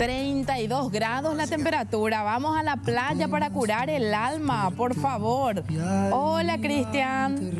32 grados la temperatura. Vamos a la playa para curar el alma, por favor. Hola, Cristian.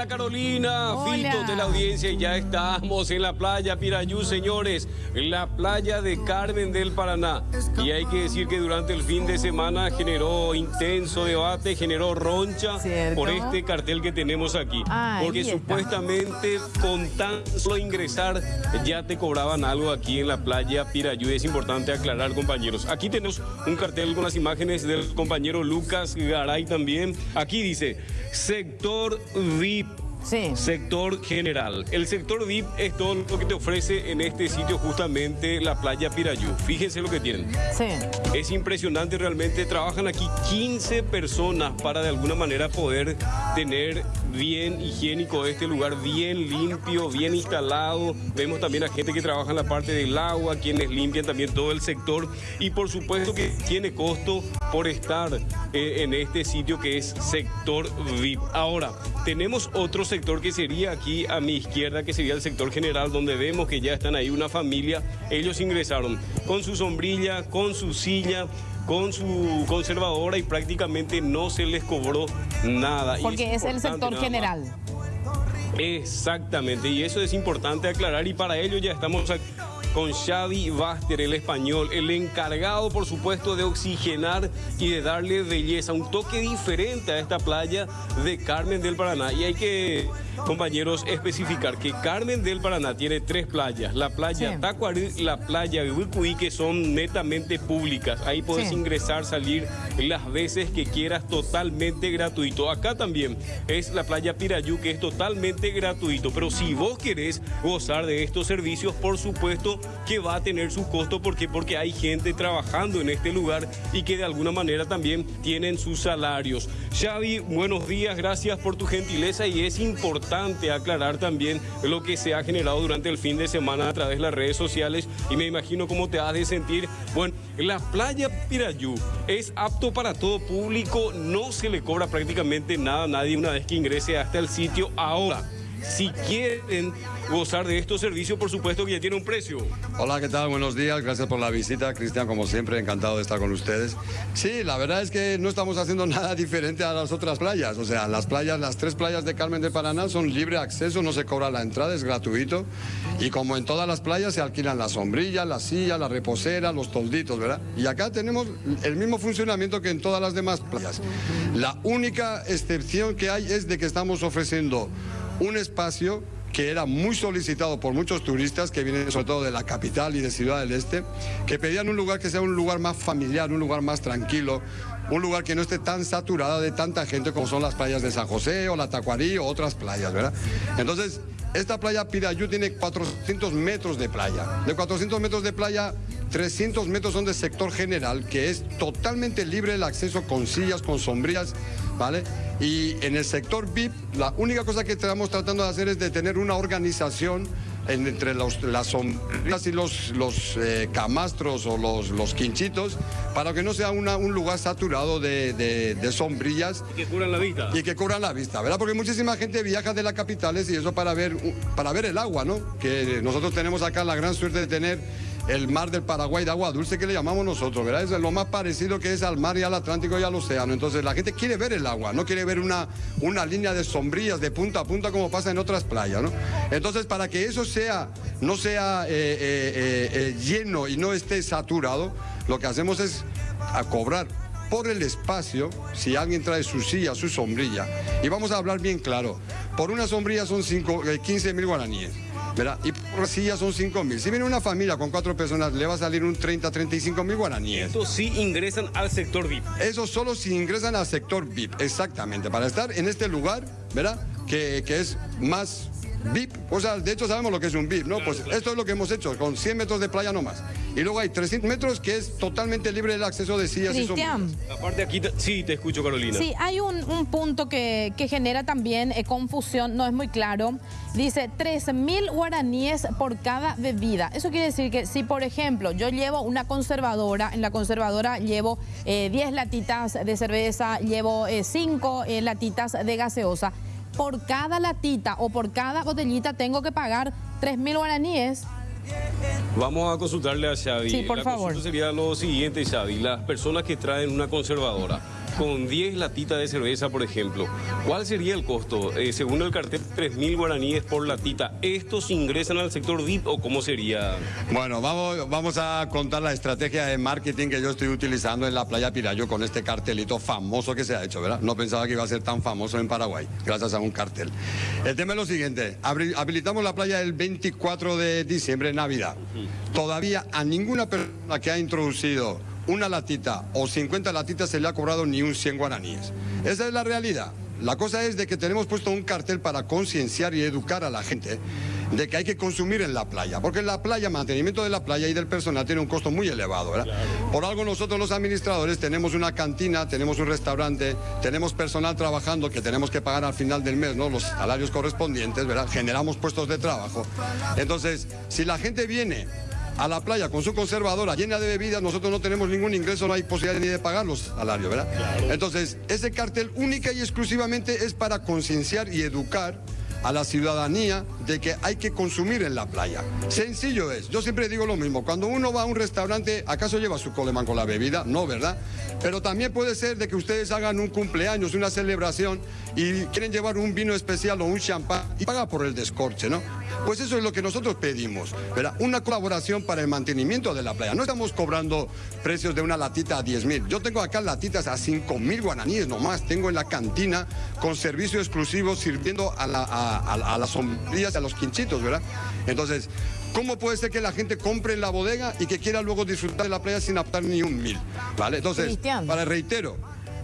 Hola Carolina, Fito de la audiencia y ya estamos en la playa Pirayú, señores, en la playa de Carmen del Paraná. Y hay que decir que durante el fin de semana generó intenso debate, generó roncha por este cartel que tenemos aquí. porque supuestamente con tan solo ingresar ya te cobraban algo aquí en la playa Pirayú. Es importante aclarar, compañeros. Aquí tenemos un cartel con las imágenes del compañero Lucas Garay también. Aquí dice, sector VIP Sector general. El sector VIP es todo lo que te ofrece en este sitio justamente la playa Pirayú. Fíjense lo que tienen. Sí. Es impresionante realmente. Trabajan aquí 15 personas para de alguna manera poder tener bien higiénico este lugar, bien limpio, bien instalado. Vemos también a gente que trabaja en la parte del agua, quienes limpian también todo el sector. Y por supuesto que tiene costo por estar eh, en este sitio que es sector VIP. Ahora, tenemos otro sector que sería aquí a mi izquierda, que sería el sector general, donde vemos que ya están ahí una familia. Ellos ingresaron con su sombrilla, con su silla, con su conservadora y prácticamente no se les cobró nada. Porque es, el sector general. Exactamente, y eso es importante aclarar y para ello ya estamos aquí con Xavi Baster, el español, el encargado, por supuesto, de oxigenar y de darle belleza, un toque diferente a esta playa de Carmen del Paraná. Y hay que, compañeros, especificar que Carmen del Paraná tiene tres playas, la playa Tacuarí y la playa Uicuí, que son netamente públicas. Ahí puedes ingresar, salir las veces que quieras, totalmente gratuito. Acá también es la playa Pirayú, que es totalmente gratuito. Pero si vos querés gozar de estos servicios, por supuesto, que va a tener su costo. ¿Por qué? Porque hay gente trabajando en este lugar y que de alguna manera también tienen sus salarios. Xavi, buenos días, gracias por tu gentileza y es importante aclarar también lo que se ha generado durante el fin de semana a través de las redes sociales y me imagino cómo te has de sentir. Bueno, la playa Pirayú es apto para todo público, no se le cobra prácticamente nada a nadie una vez que ingrese hasta el sitio. Ahora, si quieren gozar de estos servicios, por supuesto que ya tiene un precio. Hola, ¿qué tal? Buenos días, gracias por la visita. Cristian, como siempre, encantado de estar con ustedes. Sí, la verdad es que no estamos haciendo nada diferente a las otras playas. O sea, las playas, las tres playas de Carmen de Paraná son libre acceso, no se cobra la entrada, es gratuito. Y como en todas las playas se alquilan las sombrillas, la silla, la reposera, los tolditos, ¿verdad? Y acá tenemos el mismo funcionamiento que en todas las demás playas. La única excepción que hay es de que estamos ofreciendo un espacio que era muy solicitado por muchos turistas que vienen sobre todo de la capital y de Ciudad del Este, que pedían un lugar que sea un lugar más familiar, un lugar más tranquilo, un lugar que no esté tan saturada de tanta gente como son las playas de San José o la Tacuarí o otras playas, ¿verdad? Entonces, esta playa Pirayú tiene 400 metros de playa. De 400 metros de playa, 300 metros son de sector general, que es totalmente libre el acceso con sillas, con sombrillas, ¿vale? Y en el sector VIP, la única cosa que estamos tratando de hacer es de tener una organización entre los, las sombrillas y los, los eh, camastros o los, los quinchitos para que no sea una, un lugar saturado de, de, sombrillas. Y que cubran la vista. Y que cubran la vista, ¿verdad? Porque muchísima gente viaja de las capitales y eso para ver, para ver el agua, ¿no? Que nosotros tenemos acá la gran suerte de tener el mar del Paraguay de agua dulce que le llamamos nosotros, ¿verdad? Es lo más parecido que es al mar y al Atlántico y al océano. Entonces la gente quiere ver el agua, no quiere ver una, una línea de sombrillas de punta a punta como pasa en otras playas, ¿no? Entonces para que eso sea, no sea eh, eh, eh, lleno y no esté saturado, lo que hacemos es a cobrar por el espacio, si alguien trae su silla, su sombrilla, y vamos a hablar bien claro, por una sombrilla son 15 mil guaraníes. Y por silla son 5 mil. Si viene una familia con cuatro personas, le va a salir un 30, 35 mil guaraníes. Eso sí ingresan al sector VIP. Eso solo si ingresan al sector VIP, exactamente. Para estar en este lugar, ¿verdad? Que, que es más VIP, o sea, de hecho sabemos lo que es un VIP, ¿no? pues esto es lo que hemos hecho, con 100 metros de playa no más. Y luego hay 300 metros que es totalmente libre el acceso de sillas y sombrillas. Aparte aquí, sí, te escucho Carolina. Sí, hay un, punto que, genera también eh, confusión, no es muy claro. Dice 3.000 guaraníes por cada bebida. Eso quiere decir que si, por ejemplo, yo llevo una conservadora, en la conservadora llevo 10 eh, latitas de cerveza, llevo 5 eh, latitas de gaseosa, por cada latita o por cada botellita tengo que pagar 3.000 guaraníes. Vamos a consultarle a Xavi. Sí, por la favor. sería lo siguiente, Xavi. Las personas que traen una conservadora con 10 latitas de cerveza, por ejemplo, ¿cuál sería el costo? Eh, según el cartel, 3.000 guaraníes por latita. ¿Estos ingresan al sector VIP o cómo sería? Bueno, vamos, vamos a contar la estrategia de marketing que yo estoy utilizando en la playa Pirayo con este cartelito famoso que se ha hecho, ¿verdad? No pensaba que iba a ser tan famoso en Paraguay, gracias a un cartel. El tema es lo siguiente, habilitamos la playa el 24 de diciembre, Navidad. Todavía a ninguna persona que ha introducido una latita o 50 latitas se le ha cobrado ni un 100 guaraníes. Esa es la realidad. La cosa es de que tenemos puesto un cartel para concienciar y educar a la gente de que hay que consumir en la playa, porque en la playa, mantenimiento de la playa y del personal tiene un costo muy elevado, ¿verdad? Por algo nosotros los administradores tenemos una cantina, tenemos un restaurante, tenemos personal trabajando que tenemos que pagar al final del mes, ¿no? Los salarios correspondientes, ¿verdad? Generamos puestos de trabajo. Entonces, si la gente viene a la playa con su conservadora llena de bebidas, nosotros no tenemos ningún ingreso, no hay posibilidad ni de pagar los salarios, ¿verdad? Entonces, ese cartel única y exclusivamente es para concienciar y educar a la ciudadanía de que hay que consumir en la playa. Sencillo es, yo siempre digo lo mismo, cuando uno va a un restaurante, ¿acaso lleva su coleman con la bebida? No, ¿verdad? Pero también puede ser de que ustedes hagan un cumpleaños, una celebración y quieren llevar un vino especial o un champán y paga por el descorche, ¿no? Pues eso es lo que nosotros pedimos, ¿verdad? Una colaboración para el mantenimiento de la playa. No estamos cobrando precios de una latita a 10 mil. Yo tengo acá latitas a 5 mil guaraníes nomás. Tengo en la cantina con servicio exclusivo sirviendo a, la- a- a- a las sombrillas, a los quinchitos, ¿verdad? Entonces, ¿cómo puede ser que la gente compre en la bodega y que quiera luego disfrutar de la playa sin aportar ni un mil? ¿Vale? Entonces, Cristian. para reitero,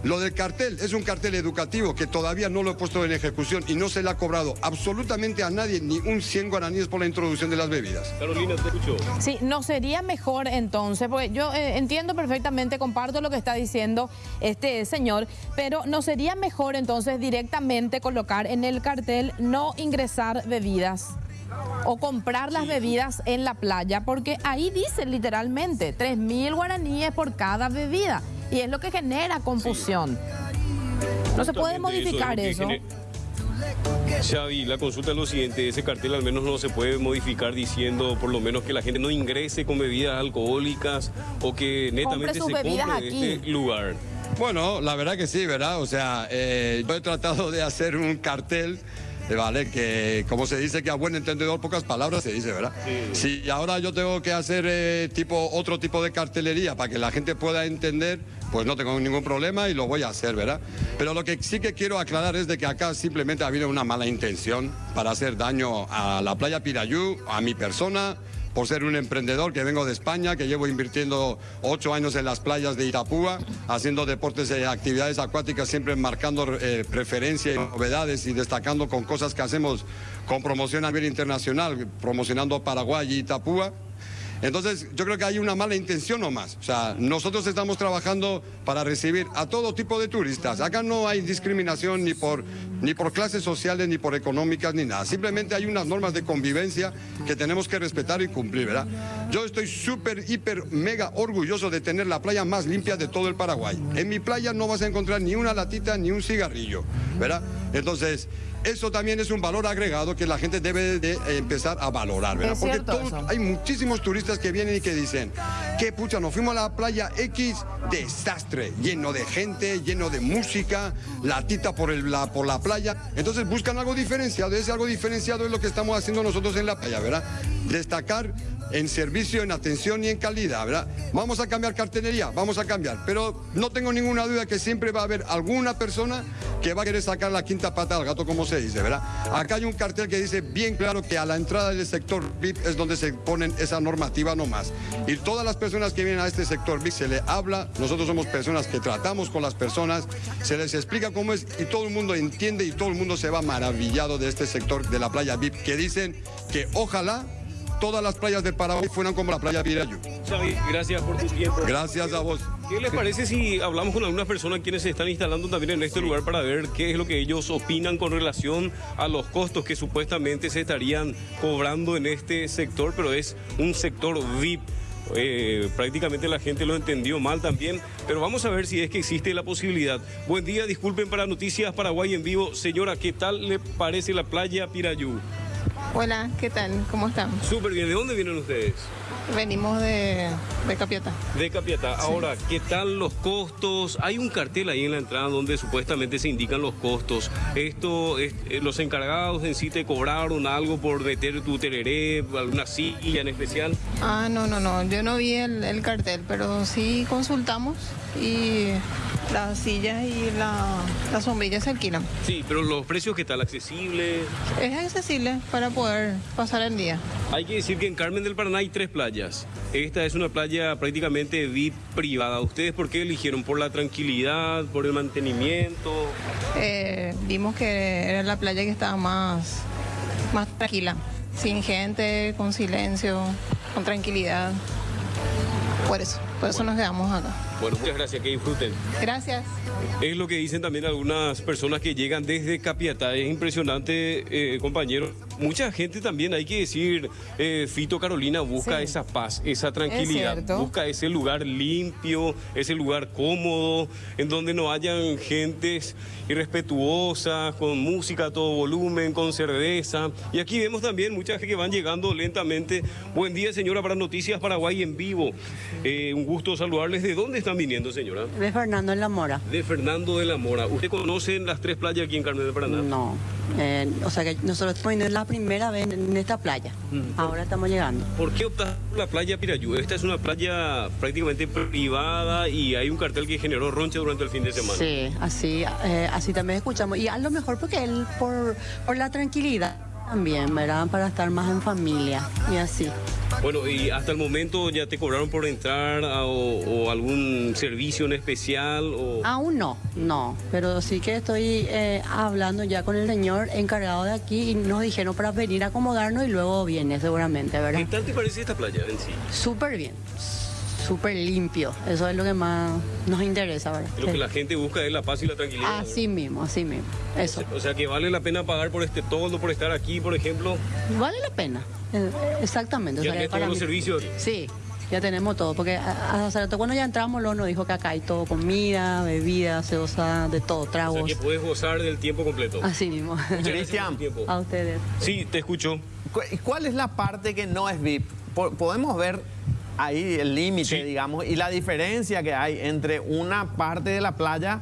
lo del cartel es un cartel educativo que todavía no lo he puesto en ejecución y no se le ha cobrado absolutamente a nadie ni un 100 guaraníes por la introducción de las bebidas. Carolina, te escucho. Sí, no sería mejor entonces, porque yo eh, entiendo perfectamente, comparto lo que está diciendo este señor, pero no sería mejor entonces directamente colocar en el cartel no ingresar bebidas o comprar las bebidas en la playa, porque ahí dice literalmente 3 mil guaraníes por cada bebida y es lo que genera confusión. No se puede modificar es eso. Xavi, la consulta es lo siguiente, ese cartel al menos no se puede modificar diciendo por lo menos que la gente no ingrese con bebidas alcohólicas o que netamente sus se bebidas compre aquí. este lugar. Bueno, la verdad que sí, ¿verdad? O sea, eh, yo he tratado de hacer un cartel, eh, ¿vale? Que, como se dice que a buen entendedor, pocas palabras se dice, ¿verdad? Si ahora yo tengo que hacer eh, tipo, otro tipo de cartelería para que la gente pueda entender, pues no tengo ningún problema y lo voy a hacer, ¿verdad? Pero lo que sí que quiero aclarar es de que acá simplemente ha habido una mala intención para hacer daño a la playa Pirayú, a mi persona, por ser un emprendedor que vengo de España, que llevo invirtiendo ocho años en las playas de Itapúa, haciendo deportes y actividades acuáticas, siempre marcando eh, preferencia y novedades y destacando con cosas que hacemos con promoción a nivel internacional, promocionando Paraguay y Itapúa. Entonces, yo creo que hay una mala intención nomás. O sea, nosotros estamos trabajando para recibir a todo tipo de turistas. Acá no hay discriminación ni por, ni por clases sociales, ni por económicas, ni nada. Simplemente hay unas normas de convivencia que tenemos que respetar y cumplir, ¿verdad? Yo estoy súper, hiper, mega orgulloso de tener la playa más limpia de todo el Paraguay. En mi playa no vas a encontrar ni una latita ni un cigarrillo, ¿verdad? Entonces, eso también es un valor agregado que la gente debe de empezar a valorar, ¿verdad? Porque todos- hay muchísimos turistas que vienen y que dicen, qué pucha, nos fuimos a la playa X, desastre, lleno de gente, lleno de música, latita por, el, la, por la playa. Entonces buscan algo diferenciado, ese algo diferenciado es lo que estamos haciendo nosotros en la playa, ¿verdad? Destacar en servicio, en atención y en calidad, ¿verdad? Vamos a cambiar cartelería, vamos a cambiar, pero no tengo ninguna duda que siempre va a haber alguna persona que va a querer sacar la quinta pata al gato, como se dice, ¿verdad? Acá hay un cartel que dice bien claro que a la entrada del sector VIP es donde se ponen esa normativa nomás. Y todas las personas que vienen a este sector VIP se le habla, nosotros somos personas que tratamos con las personas, se les explica cómo es y todo el mundo entiende y todo el mundo se va maravillado de este sector de la playa VIP, que dicen que ojalá todas las playas de Paraguay fueran como la playa Pirayú. Xavi, gracias por tu tiempo. Gracias a vos. ¿Qué les parece si hablamos con algunas personas quienes se están instalando también en este lugar para ver qué es lo que ellos opinan con relación a los costos que supuestamente se estarían cobrando en este sector, pero es un sector VIP? Eh, prácticamente la gente lo entendió mal también, pero vamos a ver si es que existe la posibilidad. Buen día, disculpen para Noticias Paraguay en vivo. Señora, ¿qué tal le parece la playa Pirayú? Hola, ¿qué tal? ¿Cómo están? Súper bien. ¿De dónde vienen ustedes? Venimos de, de Capiata. De Capiatá. Ahora, ¿qué tal los costos? Hay un cartel ahí en la entrada donde supuestamente se indican los costos. Esto, es- eh, los encargados en sí te cobraron algo por meter tu tereré, alguna silla en especial. Ah, no, no, no, yo no vi el, el cartel, pero sí consultamos y las sillas y la, las sombrillas se alquilan. Sí, pero los precios qué tal, accesibles. Es accesible para poder pasar el día. Hay que decir que en Carmen del Paraná hay tres playas. Esta es una playa prácticamente VIP privada. ¿Ustedes por qué eligieron? ¿Por la tranquilidad? ¿Por el mantenimiento? Eh, vimos que era la playa que estaba más, más tranquila, sin gente, con silencio, con tranquilidad. Por eso, por eso nos quedamos acá. Bueno, muchas gracias, que disfruten. Gracias. Es lo que dicen también algunas personas que llegan desde Capiatá. Es impresionante, eh, compañero. Mucha gente también, hay que decir, eh, Fito Carolina busca Sí. esa paz, esa tranquilidad. Busca ese lugar limpio, ese lugar cómodo, en donde no hayan gentes irrespetuosas, con música a todo volumen, con cerveza. Y aquí vemos también mucha gente que van llegando lentamente. Buen día, señora, para Noticias Paraguay en vivo. Eh, un gusto saludarles. ¿De dónde están viniendo, señora? De Fernando en la Mora. De Fernando de la Mora. ¿Usted conoce las tres playas aquí en Carmen de Paraná? No. Eh, o sea que nosotros estamos viniendo la primera vez en esta playa. Ahora estamos llegando. ¿Por qué optar por la playa Pirayú? Esta es una playa prácticamente privada y hay un cartel que generó roncha durante el fin de semana. Sí, así, eh, así también escuchamos. Y a lo mejor porque él, por, por la tranquilidad también, ¿verdad? Para estar más en familia y así. Bueno, y hasta el momento ya te cobraron por entrar a- o, o algún servicio en especial o... Aún no, no. Pero sí que estoy eh, hablando ya con el señor encargado de aquí y nos dijeron para venir a acomodarnos y luego viene seguramente, ¿Qué ¿verdad? tal te parece esta playa en sí? Súper bien, súper limpio. Eso es lo que más nos interesa, ¿verdad? Lo que la gente busca es la paz y la tranquilidad. Así mismo, así mismo. Eso. O sea que vale la pena pagar por este todo, por estar aquí, por ejemplo. Vale la pena. Eh, Exactamente. o Ya sea, tenés para todos los mí- servicios. Sí, ya tenemos todo. Porque hace rato cuando ya entramos, luego nos dijo que acá hay todo: comida, bebida, gaseosa, de todo, O sea tragos. que puedes gozar del tiempo completo. Así mismo. Cristian. a ustedes. Sí, te escucho. Cu- ¿Cuál es la parte que no es VIP? Po- Podemos ver ahí el límite, Sí. digamos, y la diferencia que hay entre una parte de la playa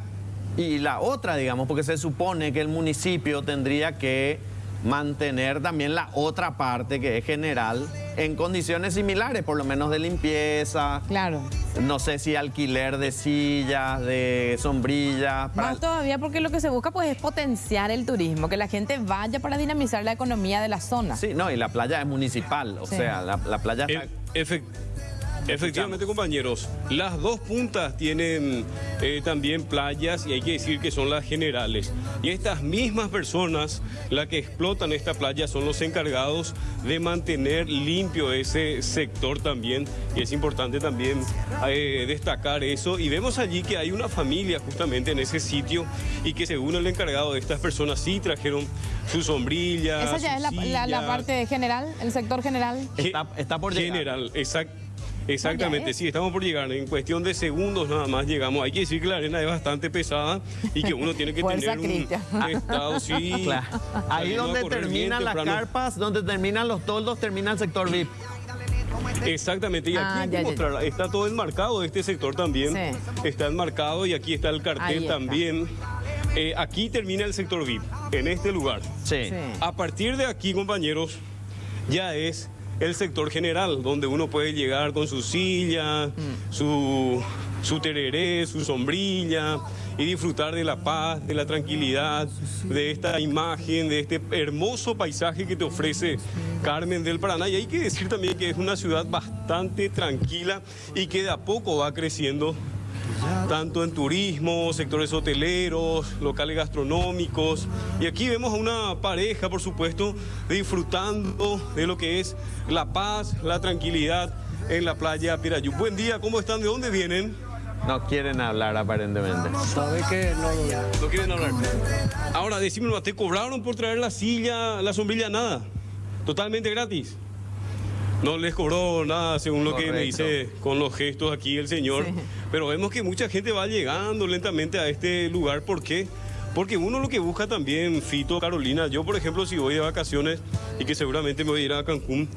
y la otra, digamos, porque se supone que el municipio tendría que mantener también la otra parte que es general en condiciones similares, por lo menos de limpieza, Claro. no sé si alquiler de sillas, de sombrillas. para- Más todavía porque lo que se busca pues es potenciar el turismo, que la gente vaya para dinamizar la economía de la zona. Sí, no, y la playa es municipal, o Sí. sea, la, la playa está... E- Efectivamente, compañeros, las dos puntas tienen eh, también playas y hay que decir que son las generales. Y estas mismas personas, las que explotan esta playa, son los encargados de mantener limpio ese sector también. Y es importante también eh, destacar eso. Y vemos allí que hay una familia justamente en ese sitio y que según el encargado de estas personas sí trajeron su sombrilla. Esa ya es la, la- la parte general, el sector general. Ge- Está- está por llegar. General, exact- exactamente, ya sí, estamos por llegar. En cuestión de segundos nada más llegamos. Hay que decir que la arena es bastante pesada y que uno tiene que Fuerza, tener un Cristian. estado, sí. Claro. Ahí donde terminan las temprano. carpas, donde terminan los toldos, termina el sector VIP. Exactamente, y aquí Ah, hay que ya, ya, ya. mostrar, está todo enmarcado este sector también. Sí. Está enmarcado y aquí está el cartel está. también. Eh, aquí termina el sector VIP, en este lugar. Sí. Sí. A partir de aquí, compañeros, ya es el sector general, donde uno puede llegar con su silla, su, su tereré, su sombrilla y disfrutar de la paz, de la tranquilidad, de esta imagen, de este hermoso paisaje que te ofrece Carmen del Paraná. Y hay que decir también que es una ciudad bastante tranquila y que de a poco va creciendo tanto en turismo, sectores hoteleros, locales gastronómicos. Y aquí vemos a una pareja, por supuesto, disfrutando de lo que es la paz, la tranquilidad en la playa Pirayú. Buen día, ¿cómo están? ¿De dónde vienen? No quieren hablar aparentemente. Sabe que no, No quieren hablar. Ahora, decime, ¿te cobraron por traer la silla, la sombrilla? Nada. Totalmente gratis. No les cobró nada, según lo que me dice con los gestos aquí el señor. Sí. Pero vemos que mucha gente va llegando lentamente a este lugar. ¿Por qué? Porque uno lo que busca también, Fito, Carolina, yo por ejemplo, si voy de vacaciones, y que seguramente me voy a ir a Cancún.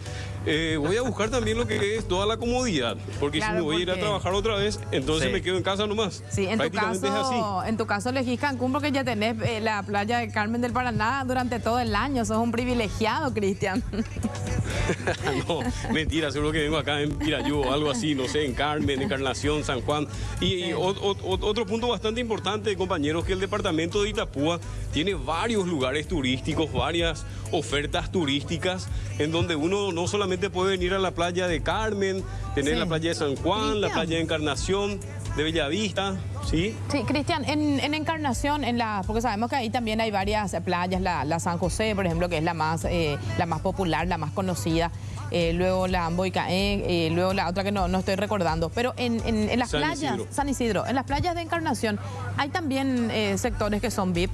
Eh, voy a buscar también lo que es toda la comodidad, porque Claro, si me voy a ir a trabajar otra vez, entonces Sí. me quedo en casa nomás. Sí, en tu, Prácticamente es así. caso, en tu caso elegís Cancún porque ya tenés eh, la playa de Carmen del Paraná durante todo el año. Sos un privilegiado, Cristian. no, mentira, seguro que vengo acá en Pirayú o algo así, no sé, en Carmen, Encarnación, San Juan. Y, y o- o- o- otro punto bastante importante, compañeros, que el departamento de Itapúa tiene varios lugares turísticos, varias ofertas turísticas, en donde uno no solamente puede venir a la playa de Carmen, tener Sí. la playa de San Juan, la playa de Encarnación, de Bellavista, ¿sí? Sí, Cristian, en, en Encarnación, en la, porque sabemos que ahí también hay varias playas, la, la San José, por ejemplo, que es la más, eh, la más popular, la más conocida. eh, luego la Amboicaén, eh, luego la otra que no, no estoy recordando. Pero en, en- en las San playas, Isidro. San Isidro, en las playas de Encarnación, hay también sectores que son VIP.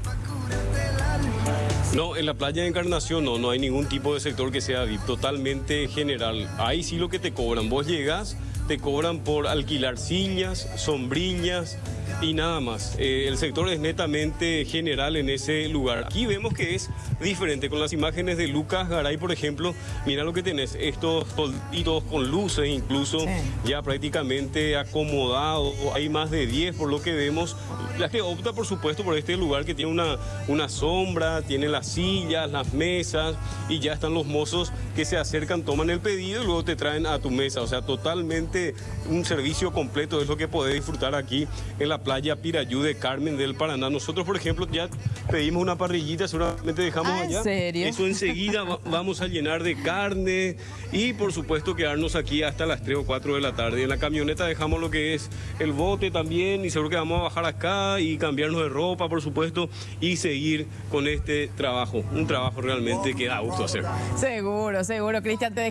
No, en la playa de Encarnación no, no hay ningún tipo de sector que sea VIP, totalmente general. Ahí sí lo que te cobran. Vos llegas, te cobran por alquilar sillas, sombrillas y nada más. Eh, el sector es netamente general en ese lugar. Aquí vemos que es diferente. Con las imágenes de Lucas Garay, por ejemplo, mira lo que tenés, estos tolditos con luces incluso, Sí. ya prácticamente acomodados. Hay más de 10 por lo que vemos. La gente opta, por supuesto, por este lugar que tiene una, una sombra, tiene las sillas, las mesas y ya están los mozos que se acercan, toman el pedido y luego te traen a tu mesa. O sea, totalmente un servicio completo es lo que podés disfrutar aquí en la playa Pirayú de Carmen del Paraná. Nosotros, por ejemplo, ya pedimos una parrillita, seguramente dejamos Ah, ¿en allá. serio? Eso enseguida va- vamos a llenar de carne y por supuesto quedarnos aquí hasta las 3 o 4 de la tarde. En la camioneta dejamos lo que es el bote también y seguro que vamos a bajar acá y cambiarnos de ropa, por supuesto, y seguir con este trabajo. Un trabajo realmente que da gusto hacer. Seguro, seguro, Cristian. Te